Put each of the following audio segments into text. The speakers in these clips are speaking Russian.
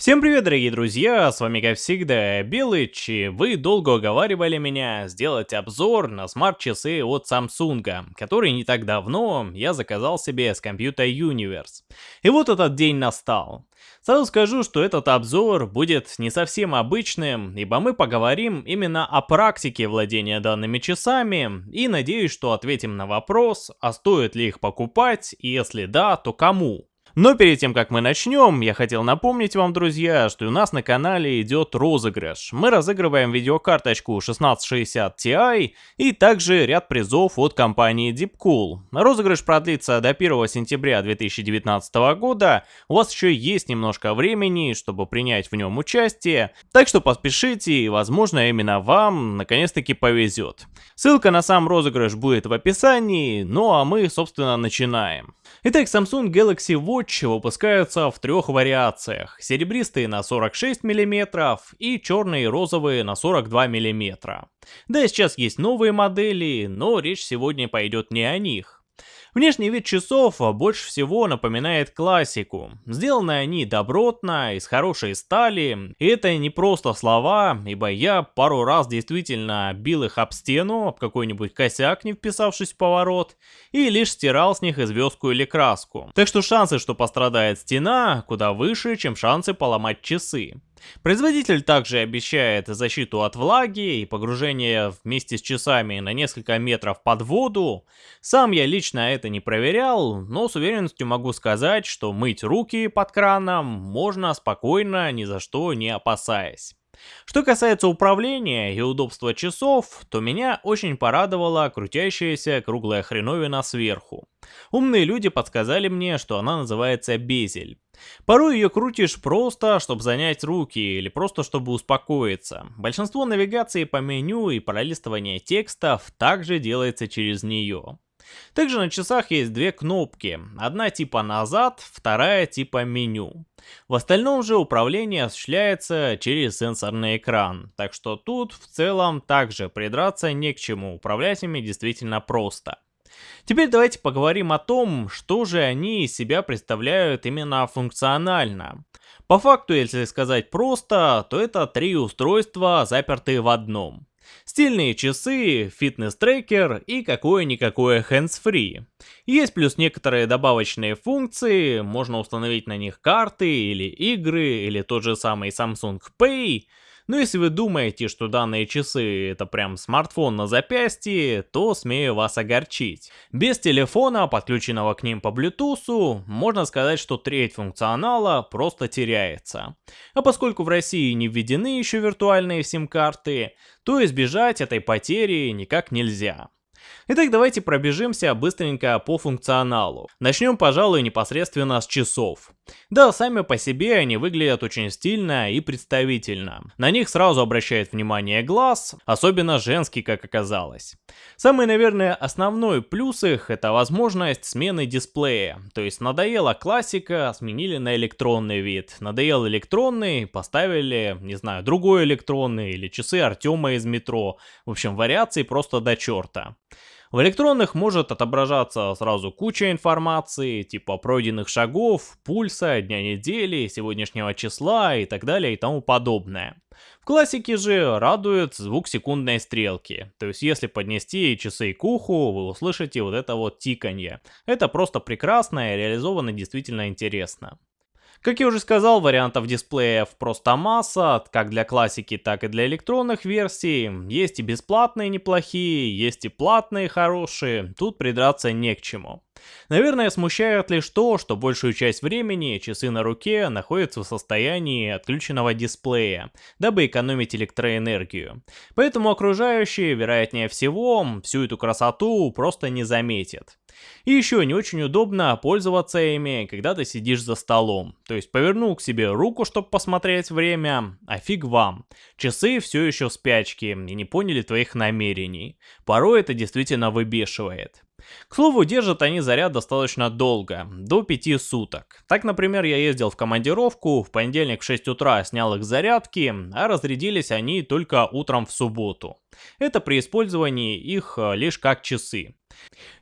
Всем привет, дорогие друзья, с вами как всегда Белыч, и вы долго уговаривали меня сделать обзор на смарт-часы от Samsung, который не так давно я заказал себе с Computer Universe. И вот этот день настал. Сразу скажу, что этот обзор будет не совсем обычным, ибо мы поговорим именно о практике владения данными часами, и надеюсь, что ответим на вопрос, а стоит ли их покупать, и если да, то кому. Но перед тем, как мы начнем, я хотел напомнить вам, друзья, что у нас на канале идет розыгрыш. Мы разыгрываем видеокарточку 1660 Ti и также ряд призов от компании Deepcool. Розыгрыш продлится до 1 сентября 2019 года. У вас еще есть немножко времени, чтобы принять в нем участие. Так что поспешите и, возможно, именно вам наконец-таки повезет. Ссылка на сам розыгрыш будет в описании, ну а мы, собственно, начинаем. Итак, Samsung Galaxy Watch выпускаются в трех вариациях. Серебристые на 46 мм и черные и розовые на 42 мм. Да, сейчас есть новые модели, но речь сегодня пойдет не о них. Внешний вид часов больше всего напоминает классику. Сделаны они добротно, из хорошей стали, и это не просто слова, ибо я пару раз действительно бил их об стену, об какой-нибудь косяк, не вписавшись в поворот, и лишь стирал с них известку или краску. Так что шансы, что пострадает стена, куда выше, чем шансы поломать часы. Производитель также обещает защиту от влаги и погружение вместе с часами на несколько метров под воду. Сам я лично это не проверял, но с уверенностью могу сказать, что мыть руки под краном можно спокойно, ни за что не опасаясь. Что касается управления и удобства часов, то меня очень порадовала крутящаяся круглая хреновина сверху. Умные люди подсказали мне, что она называется безель. Порой ее крутишь просто, чтобы занять руки или просто чтобы успокоиться. Большинство навигации по меню и пролистывания текстов также делается через нее. Также на часах есть две кнопки, одна типа назад, вторая типа меню. В остальном же управление осуществляется через сенсорный экран, так что тут в целом также придраться не к чему, управлять ими действительно просто. Теперь давайте поговорим о том, что же они из себя представляют именно функционально. По факту, если сказать просто, то это три устройства, запертые в одном. Стильные часы, фитнес-трекер и какое-никакое hands-free. Есть плюс некоторые добавочные функции, можно установить на них карты или игры, или тот же самый Samsung Pay, но если вы думаете, что данные часы это прям смартфон на запястье, то смею вас огорчить. Без телефона, подключенного к ним по Bluetooth, можно сказать, что треть функционала просто теряется. А поскольку в России не введены еще виртуальные сим-карты, то избежать этой потери никак нельзя. Итак, давайте пробежимся быстренько по функционалу. Начнем, пожалуй, непосредственно с часов. Да, сами по себе они выглядят очень стильно и представительно. На них сразу обращает внимание глаз, особенно женский, как оказалось. Самый, наверное, основной плюс их это возможность смены дисплея. То есть надоела классика, сменили на электронный вид. Надоел электронный, поставили, не знаю, другой электронный или часы Артема из метро. В общем, вариаций просто до черта. В электронных может отображаться сразу куча информации, типа пройденных шагов, пульса, дня недели, сегодняшнего числа и так далее и тому подобное. В классике же радует звук секундной стрелки, то есть если поднести часы к уху, вы услышите вот это вот тиканье. Это просто прекрасно и реализовано действительно интересно. Как я уже сказал, вариантов дисплеев просто масса, как для классики, так и для электронных версий. Есть и бесплатные неплохие, есть и платные хорошие, тут придраться не к чему. Наверное, смущает лишь то, что большую часть времени часы на руке находятся в состоянии отключенного дисплея, дабы экономить электроэнергию. Поэтому окружающие, вероятнее всего, всю эту красоту просто не заметят. И еще не очень удобно пользоваться ими, когда ты сидишь за столом. То есть повернул к себе руку, чтобы посмотреть время, а фиг вам. Часы все еще в спячке и не поняли твоих намерений. Порой это действительно выбешивает. К слову, держат они заряд достаточно долго, до 5 суток. Так, например, я ездил в командировку, в понедельник в 6 утра снял их зарядки, а разрядились они только утром в субботу. Это при использовании их э, лишь как часы.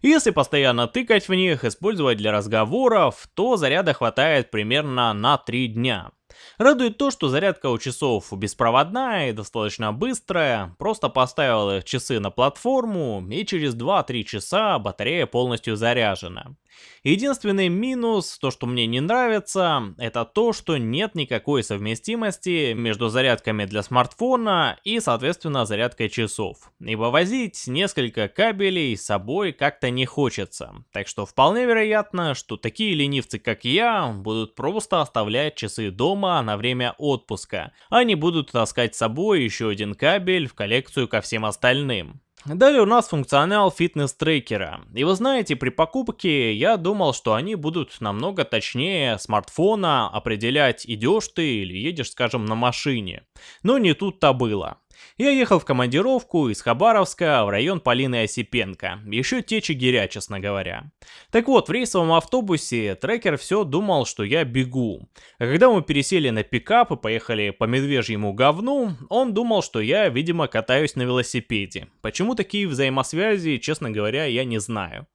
Если постоянно тыкать в них, использовать для разговоров, то заряда хватает примерно на 3 дня. Радует то, что зарядка у часов беспроводная и достаточно быстрая, просто поставил их часы на платформу и через 2-3 часа батарея полностью заряжена. Единственный минус, то что мне не нравится, это то, что нет никакой совместимости между зарядками для смартфона и, соответственно, зарядкой часов. Ибо возить несколько кабелей с собой как-то не хочется. Так что вполне вероятно, что такие ленивцы, как я, будут просто оставлять часы дома на время отпуска. Они будут таскать с собой еще один кабель в коллекцию ко всем остальным. Далее у нас функционал фитнес-трекера. И вы знаете, при покупке я думал, что они будут намного точнее смартфона определять, идешь ты или едешь, скажем, на машине. Но не тут-то было. Я ехал в командировку из Хабаровска в район Полины Осипенко, еще те Чигиря, честно говоря. Так вот, в рейсовом автобусе трекер все думал, что я бегу. А когда мы пересели на пикап и поехали по медвежьему говну, он думал, что я, видимо, катаюсь на велосипеде. Почему такие взаимосвязи, честно говоря, я не знаю.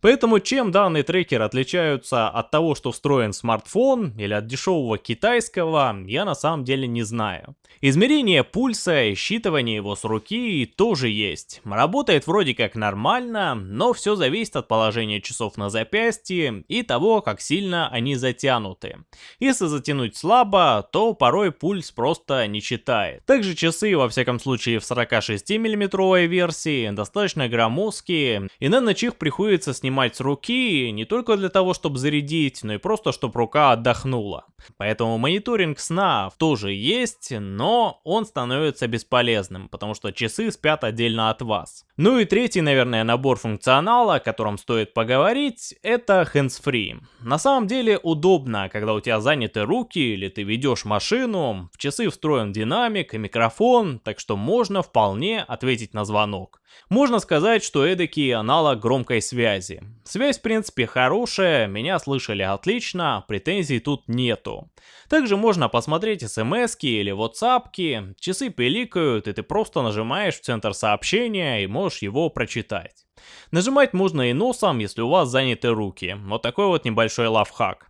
Поэтому чем данные трекеры отличаются от того, что встроен в смартфон или от дешевого китайского, я на самом деле не знаю. Измерение пульса и считывание его с руки тоже есть. Работает вроде как нормально, но все зависит от положения часов на запястье и того, как сильно они затянуты. Если затянуть слабо, то порой пульс просто не читает. Также часы, во всяком случае в 46 миллиметровой версии, достаточно громоздкие, и на ночь их приходится снимать снимать с руки не только для того, чтобы зарядить, но и просто, чтобы рука отдохнула. Поэтому мониторинг сна тоже есть, но он становится бесполезным, потому что часы спят отдельно от вас. Ну и третий, наверное, набор функционала, о котором стоит поговорить, это hands-free. На самом деле удобно, когда у тебя заняты руки или ты ведешь машину, в часы встроен динамик и микрофон, так что можно вполне ответить на звонок. Можно сказать, что эдакий аналог громкой связи. Связь в принципе хорошая, меня слышали отлично, претензий тут нету. Также можно посмотреть смс или whatsapp часы пиликают и ты просто нажимаешь в центр сообщения и можешь его прочитать. Нажимать можно и носом, если у вас заняты руки. Вот такой вот небольшой лайфхак.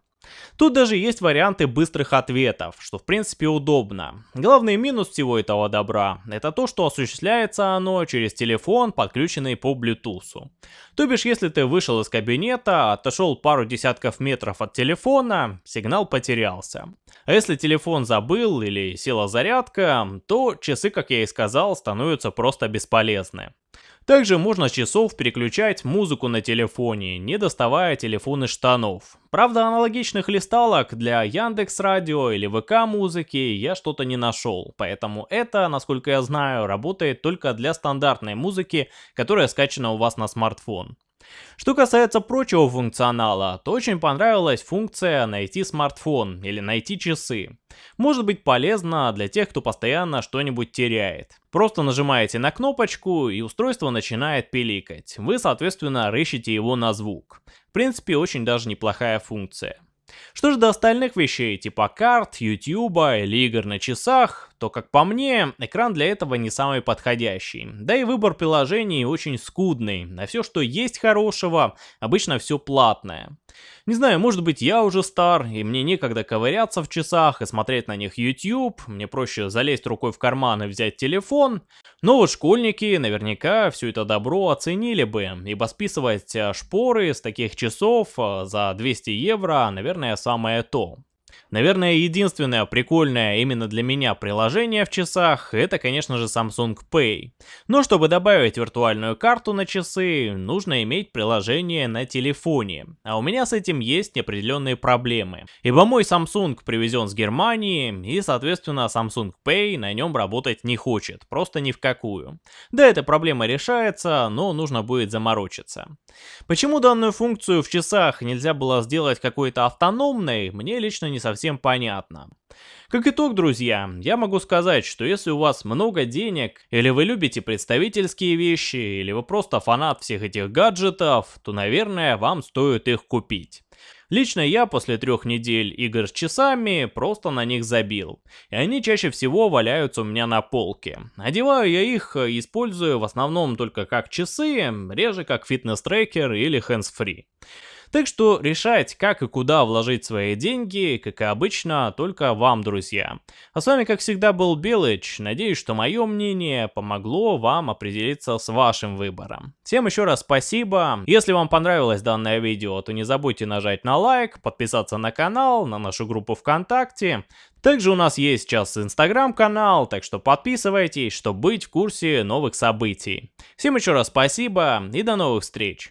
Тут даже есть варианты быстрых ответов, что в принципе удобно. Главный минус всего этого добра, это то, что осуществляется оно через телефон, подключенный по Bluetooth. То бишь, если ты вышел из кабинета, отошел пару десятков метров от телефона, сигнал потерялся. А если телефон забыл или села зарядка, то часы, как я и сказал, становятся просто бесполезны. Также можно с часов переключать музыку на телефоне, не доставая телефон из штанов. Правда, аналогичных листалок для Яндекс Радио или ВК музыки я что-то не нашел, поэтому это, насколько я знаю, работает только для стандартной музыки, которая скачана у вас на смартфон. Что касается прочего функционала, то очень понравилась функция «Найти смартфон» или «Найти часы». Может быть полезно для тех, кто постоянно что-нибудь теряет. Просто нажимаете на кнопочку и устройство начинает пиликать. Вы, соответственно, рыщите его на звук. В принципе, очень даже неплохая функция. Что же до остальных вещей, типа карт, ютуба или игр на часах, то, как по мне, экран для этого не самый подходящий. Да и выбор приложений очень скудный, на все, что есть хорошего, обычно все платное. Не знаю, может быть я уже стар, и мне некогда ковыряться в часах и смотреть на них YouTube, мне проще залезть рукой в карман и взять телефон, но вот школьники наверняка все это добро оценили бы, ибо списывать э, шпоры с таких часов э, за 200 евро, наверное, самое то. Наверное, единственное прикольное именно для меня приложение в часах, это, конечно же, Samsung Pay. Но чтобы добавить виртуальную карту на часы, нужно иметь приложение на телефоне. А у меня с этим есть определенные проблемы. Ибо мой Samsung привезен с Германии, и, соответственно, Samsung Pay на нем работать не хочет, просто ни в какую. Да, эта проблема решается, но нужно будет заморочиться. Почему данную функцию в часах нельзя было сделать какой-то автономной, мне лично не совсем понятно. Как итог, друзья, я могу сказать, что если у вас много денег, или вы любите представительские вещи, или вы просто фанат всех этих гаджетов, то, наверное, вам стоит их купить. Лично я после трех недель игр с часами просто на них забил, и они чаще всего валяются у меня на полке. Одеваю я их, использую в основном только как часы, реже как фитнес-трекер или hands-free. Так что решать, как и куда вложить свои деньги, как и обычно, только вам, друзья. А с вами, как всегда, был Белыч. Надеюсь, что мое мнение помогло вам определиться с вашим выбором. Всем еще раз спасибо. Если вам понравилось данное видео, то не забудьте нажать на лайк, подписаться на канал, на нашу группу ВКонтакте. Также у нас есть сейчас инстаграм-канал, так что подписывайтесь, чтобы быть в курсе новых событий. Всем еще раз спасибо и до новых встреч!